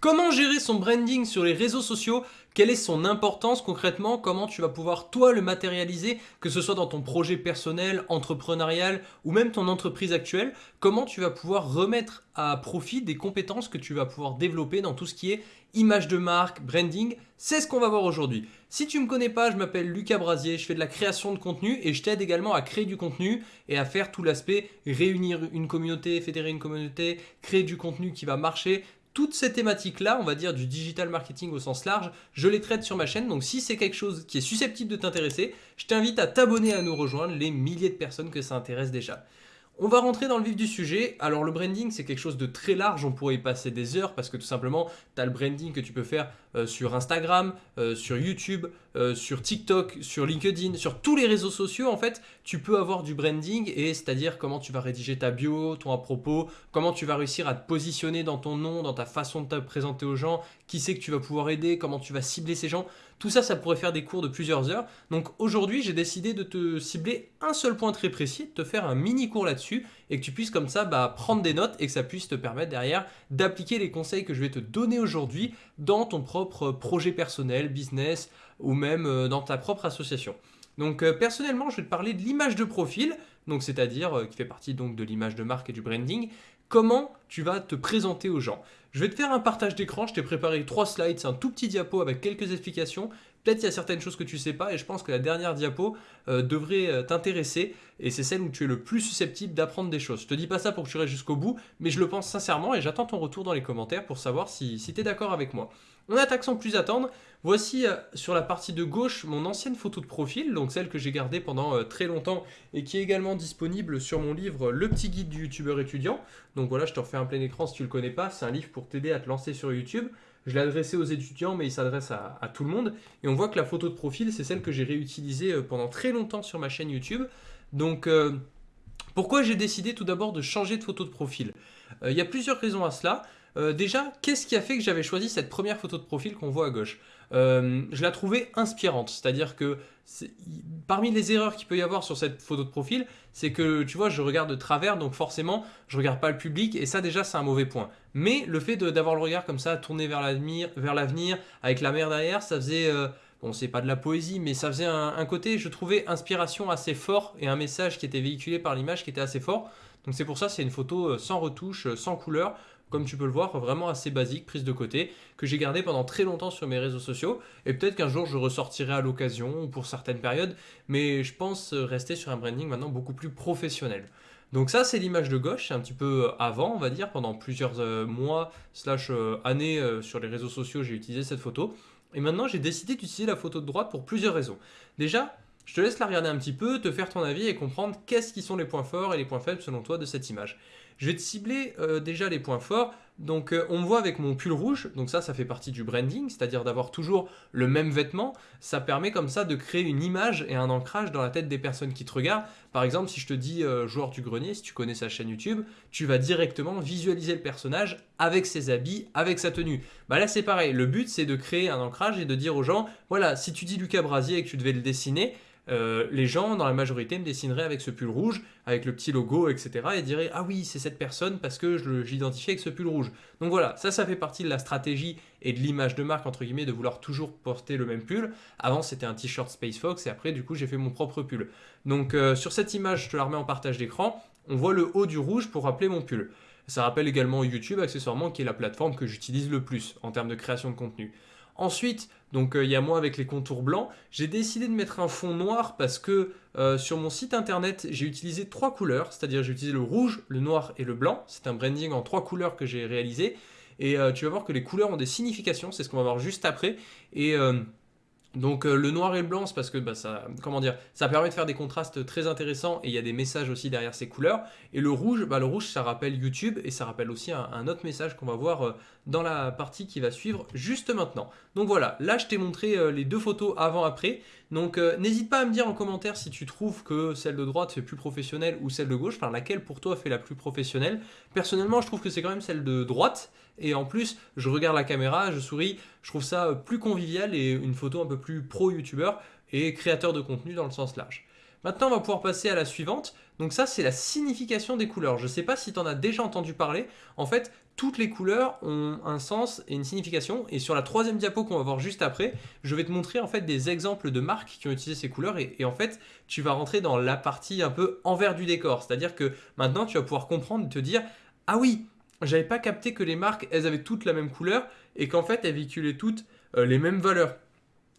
Comment gérer son branding sur les réseaux sociaux? Quelle est son importance concrètement? Comment tu vas pouvoir toi le matérialiser Que ce soit dans ton projet personnel, entrepreneurial ou même ton entreprise actuelle? Comment tu vas pouvoir remettre à profit des compétences que tu vas pouvoir développer dans tout ce qui est image de marque, branding? C'est ce qu'on va voir aujourd'hui. Si tu ne me connais pas, je m'appelle Lucas Brasier, je fais de la création de contenu et je t'aide également à créer du contenu et à faire tout l'aspect réunir une communauté, fédérer une communauté, créer du contenu qui va marcher, toutes ces thématiques-là, on va dire du digital marketing au sens large, je les traite sur ma chaîne. Donc si c'est quelque chose qui est susceptible de t'intéresser, je t'invite à t'abonner à nous rejoindre, les milliers de personnes que ça intéresse déjà. On va rentrer dans le vif du sujet. Alors le branding, c'est quelque chose de très large, on pourrait y passer des heures parce que tout simplement, tu as le branding que tu peux faire euh, sur Instagram, euh, sur YouTube, euh, sur TikTok, sur LinkedIn, sur tous les réseaux sociaux en fait, tu peux avoir du branding et c'est-à-dire comment tu vas rédiger ta bio, ton à propos, comment tu vas réussir à te positionner dans ton nom, dans ta façon de te présenter aux gens, qui c'est que tu vas pouvoir aider, comment tu vas cibler ces gens. Tout ça, ça pourrait faire des cours de plusieurs heures. Donc aujourd'hui, j'ai décidé de te cibler un seul point très précis, de te faire un mini cours là-dessus et que tu puisses comme ça bah, prendre des notes et que ça puisse te permettre derrière d'appliquer les conseils que je vais te donner aujourd'hui dans ton propre projet personnel, business ou même euh, dans ta propre association. Donc euh, personnellement, je vais te parler de l'image de profil, donc c'est-à-dire euh, qui fait partie donc de l'image de marque et du branding. Comment tu vas te présenter aux gens? Je vais te faire un partage d'écran, je t'ai préparé trois slides, c'est un tout petit diapo avec quelques explications. Peut-être qu'il y a certaines choses que tu ne sais pas et je pense que la dernière diapo devrait t'intéresser et c'est celle où tu es le plus susceptible d'apprendre des choses. Je te dis pas ça pour que tu restes jusqu'au bout, mais je le pense sincèrement et j'attends ton retour dans les commentaires pour savoir si, tu es d'accord avec moi. On attaque sans plus attendre. Voici euh, sur la partie de gauche mon ancienne photo de profil, donc celle que j'ai gardée pendant euh, très longtemps et qui est également disponible sur mon livre Le petit guide du youtubeur étudiant. Donc voilà, je te refais un plein écran si tu le connais pas, c'est un livre pour t'aider à te lancer sur YouTube. Je l'ai adressé aux étudiants, mais il s'adresse à, tout le monde. Et on voit que la photo de profil, c'est celle que j'ai réutilisée euh, pendant très longtemps sur ma chaîne YouTube. Donc, pourquoi j'ai décidé tout d'abord de changer de photo de profil? Il y a plusieurs raisons à cela. Euh, déjà, qu'est-ce qui a fait que j'avais choisi cette première photo de profil qu'on voit à gauche euh, Je la trouvais inspirante, c'est-à-dire que parmi les erreurs qu'il peut y avoir sur cette photo de profil, c'est que tu vois, je regarde de travers, donc forcément, je regarde pas le public, et ça déjà, c'est un mauvais point. Mais le fait d'avoir le regard comme ça, tourné vers l'avenir, avec la mer derrière, ça faisait... Euh, bon, c'est pas de la poésie, mais ça faisait un, un, côté, je trouvais, inspiration assez fort et un message qui était véhiculé par l'image qui était assez fort. Donc c'est pour ça, c'est une photo sans retouche, sans couleur comme tu peux le voir, vraiment assez basique, prise de côté, que j'ai gardé pendant très longtemps sur mes réseaux sociaux. Et peut-être qu'un jour je ressortirai à l'occasion ou pour certaines périodes, mais je pense rester sur un branding maintenant beaucoup plus professionnel. Donc ça, c'est l'image de gauche, un petit peu avant, on va dire, pendant plusieurs euh, mois slash euh, années euh, sur les réseaux sociaux, j'ai utilisé cette photo. Et maintenant, j'ai décidé d'utiliser la photo de droite pour plusieurs raisons. Déjà, je te laisse la regarder un petit peu, te faire ton avis et comprendre qu'est-ce qui sont les points forts et les points faibles selon toi de cette image. Je vais te cibler euh, déjà les points forts. Donc euh, on me voit avec mon pull rouge, donc ça, ça fait partie du branding, c'est-à-dire d'avoir toujours le même vêtement. Ça permet comme ça de créer une image et un ancrage dans la tête des personnes qui te regardent. Par exemple, si je te dis euh, joueur du grenier, si tu connais sa chaîne YouTube, tu vas directement visualiser le personnage avec ses habits, avec sa tenue. Bah là c'est pareil, le but c'est de créer un ancrage et de dire aux gens, voilà, si tu dis Lucas Brasier et que tu devais le dessiner, euh, les gens, dans la majorité, me dessineraient avec ce pull rouge, avec le petit logo, etc. et diraient « Ah oui, c'est cette personne parce que je avec ce pull rouge. » Donc voilà, ça, ça fait partie de la stratégie et de l'image de marque, entre guillemets, de vouloir toujours porter le même pull. Avant, c'était un t-shirt Space Fox et après, du coup, j'ai fait mon propre pull. Donc euh, sur cette image, je te la remets en partage d'écran. On voit le haut du rouge pour rappeler mon pull. Ça rappelle également YouTube, accessoirement, qui est la plateforme que j'utilise le plus en termes de création de contenu. Ensuite, donc euh, il y a moi avec les contours blancs, j'ai décidé de mettre un fond noir parce que euh, sur mon site internet, j'ai utilisé trois couleurs, c'est-à-dire j'ai utilisé le rouge, le noir et le blanc. C'est un branding en trois couleurs que j'ai réalisé. Et euh, tu vas voir que les couleurs ont des significations, c'est ce qu'on va voir juste après. Et donc euh, le noir et le blanc, c'est parce que bah, ça, comment dire, ça permet de faire des contrastes très intéressants et il y a des messages aussi derrière ces couleurs. Et le rouge, bah, le rouge ça rappelle YouTube et ça rappelle aussi un, autre message qu'on va voir euh, dans la partie qui va suivre juste maintenant. Donc voilà, là je t'ai montré euh, les deux photos avant-après. Donc n'hésite pas à me dire en commentaire si tu trouves que celle de droite fait plus professionnelle ou celle de gauche, enfin laquelle pour toi fait la plus professionnelle. Personnellement je trouve que c'est quand même celle de droite et en plus je regarde la caméra, je souris, je trouve ça plus convivial et une photo un peu plus pro-youtubeur et créateur de contenu dans le sens large. Maintenant, on va pouvoir passer à la suivante. Donc ça, c'est la signification des couleurs. Je ne sais pas si tu en as déjà entendu parler. En fait, toutes les couleurs ont un sens et une signification. Et sur la troisième diapo qu'on va voir juste après, je vais te montrer en fait des exemples de marques qui ont utilisé ces couleurs. Et en fait, tu vas rentrer dans la partie un peu envers du décor. C'est-à-dire que maintenant, tu vas pouvoir comprendre et te dire, ah oui, j'avais pas capté que les marques, elles avaient toutes la même couleur et qu'en fait, elles véhiculaient toutes euh, les mêmes valeurs.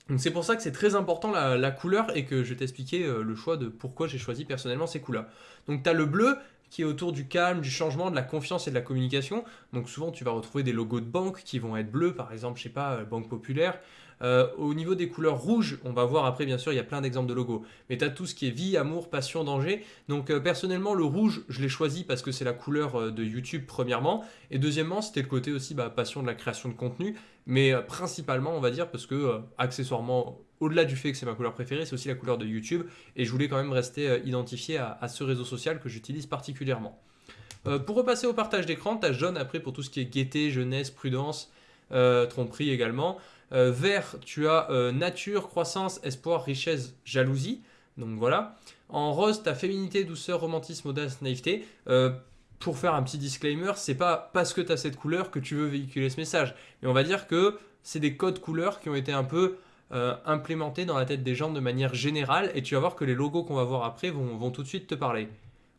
Donc c'est pour ça que c'est très important la, couleur et que je vais t'expliquer euh, le choix de pourquoi j'ai choisi personnellement ces couleurs. Donc tu as le bleu qui est autour du calme, du changement, de la confiance et de la communication. Donc souvent tu vas retrouver des logos de banque qui vont être bleus, par exemple, je sais pas, euh, Banque Populaire. Euh, au niveau des couleurs rouges, on va voir après, bien sûr, il y a plein d'exemples de logos. Mais tu as tout ce qui est vie, amour, passion, danger. Donc euh, personnellement, le rouge, je l'ai choisi parce que c'est la couleur euh, de YouTube, premièrement. Et deuxièmement, c'était le côté aussi bah, passion de la création de contenu. Mais principalement, on va dire, parce que accessoirement, au-delà du fait que c'est ma couleur préférée, c'est aussi la couleur de YouTube. Et je voulais quand même rester identifié à, ce réseau social que j'utilise particulièrement. pour repasser au partage d'écran, tu as jaune après pour tout ce qui est gaieté, jeunesse, prudence, tromperie également. Euh, vert, tu as euh, nature, croissance, espoir, richesse, jalousie. Donc voilà. En rose, tu as féminité, douceur, romantisme, audace, naïveté. Euh, pour faire un petit disclaimer, c'est pas parce que tu as cette couleur que tu veux véhiculer ce message. Mais on va dire que c'est des codes couleurs qui ont été un peu implémentés dans la tête des gens de manière générale. Et tu vas voir que les logos qu'on va voir après vont, vont tout de suite te parler.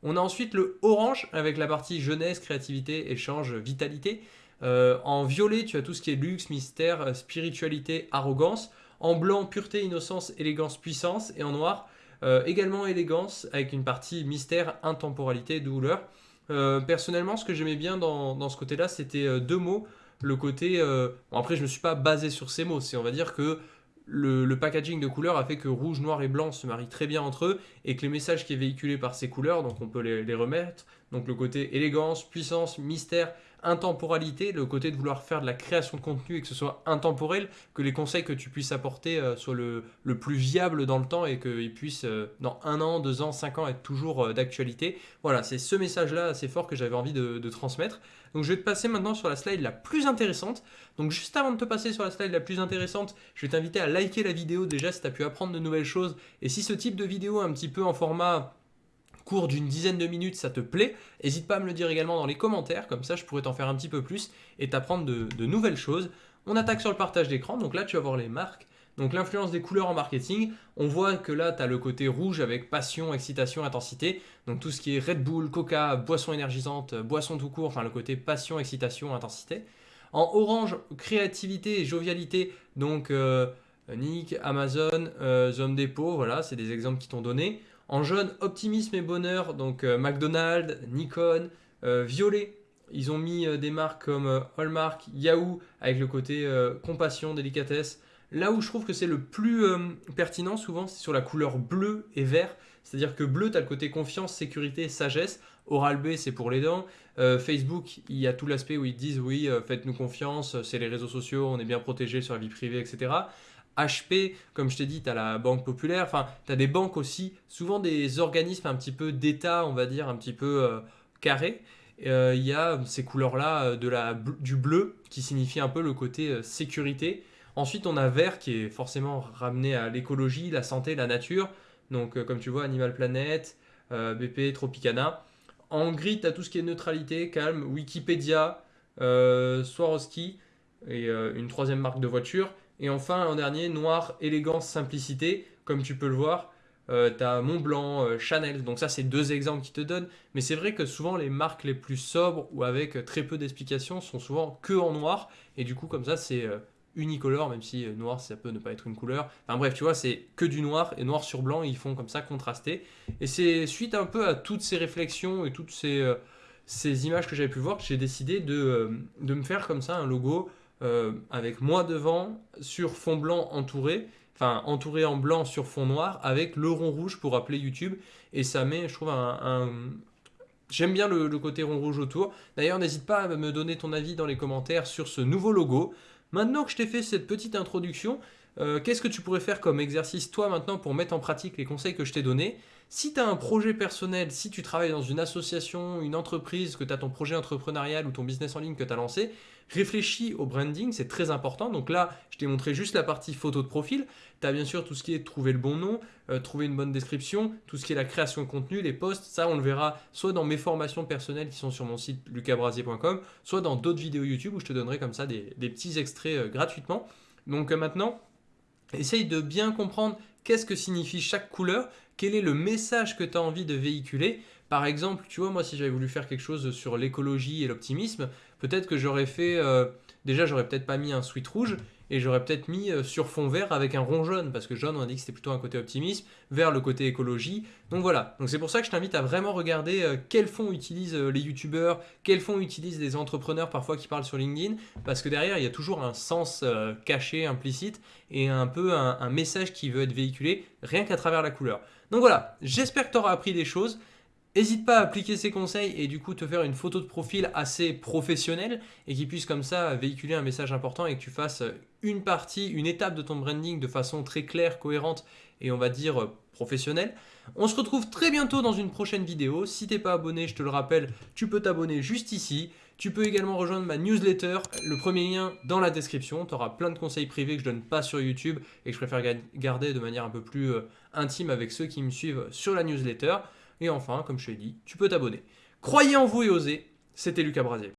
On a ensuite le orange avec la partie jeunesse, créativité, échange, vitalité. Euh, en violet, tu as tout ce qui est luxe, mystère, euh, spiritualité, arrogance. En blanc, pureté, innocence, élégance, puissance. Et en noir, euh, également élégance, avec une partie mystère, intemporalité, douleur. personnellement, ce que j'aimais bien dans, ce côté-là, c'était deux mots. Le côté... Bon, après, je ne me suis pas basé sur ces mots. C'est, on va dire que le, packaging de couleurs a fait que rouge, noir et blanc se marient très bien entre eux et que les messages qui est véhiculé par ces couleurs, donc on peut les, les remettre, donc le côté élégance, puissance, mystère, intemporalité, le côté de vouloir faire de la création de contenu et que ce soit intemporel, que les conseils que tu puisses apporter euh, soient le, plus viable dans le temps et qu'ils puissent, euh, dans un an, deux ans, cinq ans, être toujours euh, d'actualité. Voilà, c'est ce message-là assez fort que j'avais envie de, transmettre. Donc je vais te passer maintenant sur la slide la plus intéressante. Donc juste avant de te passer sur la slide la plus intéressante, je vais t'inviter à liker la vidéo déjà si tu as pu apprendre de nouvelles choses. Et si ce type de vidéo un petit peu en format d'une dizaine de minutes, ça te plaît, n'hésite pas à me le dire également dans les commentaires, comme ça je pourrais t'en faire un petit peu plus et t'apprendre de, nouvelles choses. On attaque sur le partage d'écran, donc là tu vas voir les marques. Donc l'influence des couleurs en marketing, on voit que là tu as le côté rouge avec passion, excitation, intensité. Donc tout ce qui est Red Bull, Coca, boisson énergisante, boisson tout court, enfin le côté passion, excitation, intensité. En orange, créativité et jovialité, donc euh, Nick, Amazon, euh, Zone Depot, voilà, c'est des exemples qui t'ont donné. En jaune, optimisme et bonheur, donc euh, McDonald's, Nikon, euh, violet, ils ont mis euh, des marques comme Hallmark, Yahoo, avec le côté compassion, délicatesse. Là où je trouve que c'est le plus pertinent souvent, c'est sur la couleur bleu et vert. C'est-à-dire que bleu, tu as le côté confiance, sécurité, sagesse. Oral B, c'est pour les dents. Facebook, il y a tout l'aspect où ils disent oui, faites-nous confiance, c'est les réseaux sociaux, on est bien protégé sur la vie privée, etc. HP, comme je t'ai dit, tu as la Banque Populaire, enfin, tu as des banques aussi, souvent des organismes un petit peu d'État, on va dire, un petit peu euh, carrés. Euh, il y a ces couleurs-là euh, de du bleu qui signifie un peu le côté sécurité. Ensuite, on a vert qui est forcément ramené à l'écologie, la santé, la nature. Donc, comme tu vois, Animal Planet, BP, Tropicana. En gris, tu as tout ce qui est neutralité, calme, Wikipédia, Swarovski et une troisième marque de voiture. Et enfin, en dernier, noir, élégance, simplicité. Comme tu peux le voir, euh, tu as Montblanc, euh, Chanel. Donc ça, c'est deux exemples qui te donnent. Mais c'est vrai que souvent, les marques les plus sobres ou avec très peu d'explications sont souvent que en noir. Et du coup, comme ça, c'est euh, unicolore, même si noir, ça peut ne pas être une couleur. Enfin bref, tu vois, c'est que du noir et noir sur blanc. Ils font comme ça contraster. Et c'est suite un peu à toutes ces réflexions et toutes ces, ces images que j'avais pu voir que j'ai décidé de, de me faire comme ça un logo euh, avec moi devant, sur fond blanc entouré, enfin entouré en blanc sur fond noir, avec le rond rouge pour appeler YouTube. Et ça met, je trouve, un... J'aime bien le, côté rond rouge autour. D'ailleurs, n'hésite pas à me donner ton avis dans les commentaires sur ce nouveau logo. Maintenant que je t'ai fait cette petite introduction, euh, qu'est-ce que tu pourrais faire comme exercice toi maintenant pour mettre en pratique les conseils que je t'ai donnés? Si tu as un projet personnel, si tu travailles dans une association, une entreprise, que tu as ton projet entrepreneurial ou ton business en ligne que tu as lancé, réfléchis au branding, c'est très important. Donc là, je t'ai montré juste la partie photo de profil. Tu as bien sûr tout ce qui est trouver le bon nom, euh, trouver une bonne description, tout ce qui est la création de contenu, les posts. Ça, on le verra soit dans mes formations personnelles qui sont sur mon site lucasbrasier.com, soit dans d'autres vidéos YouTube où je te donnerai comme ça des, petits extraits euh, gratuitement. Donc euh, maintenant, essaye de bien comprendre qu'est-ce que signifie chaque couleur? Quel est le message que tu as envie de véhiculer? Par exemple, tu vois, moi, si j'avais voulu faire quelque chose sur l'écologie et l'optimisme, peut-être que j'aurais fait... Euh, déjà, j'aurais peut-être pas mis un sweat rouge, et j'aurais peut-être mis euh, sur fond vert avec un rond jaune, parce que jaune, on a dit que c'était plutôt un côté optimisme, vers le côté écologie. Donc voilà, donc c'est pour ça que je t'invite à vraiment regarder euh, quels fonds utilisent les youtubeurs, quels fonds utilisent les entrepreneurs parfois qui parlent sur LinkedIn, parce que derrière, il y a toujours un sens caché, implicite, et un peu un message qui veut être véhiculé, rien qu'à travers la couleur. Donc voilà, j'espère que tu auras appris des choses. N'hésite pas à appliquer ces conseils et du coup te faire une photo de profil assez professionnelle et qui puisse comme ça véhiculer un message important et que tu fasses une partie, une étape de ton branding de façon très claire, cohérente et on va dire professionnelle. On se retrouve très bientôt dans une prochaine vidéo. Si tu n'es pas abonné, je te le rappelle, tu peux t'abonner juste ici. Tu peux également rejoindre ma newsletter, le premier lien dans la description. Tu auras plein de conseils privés que je donne pas sur YouTube et que je préfère garder de manière un peu plus euh, intime avec ceux qui me suivent sur la newsletter. Et enfin, comme je t'ai dit, tu peux t'abonner. Croyez en vous et osez. C'était Lucas Brasier.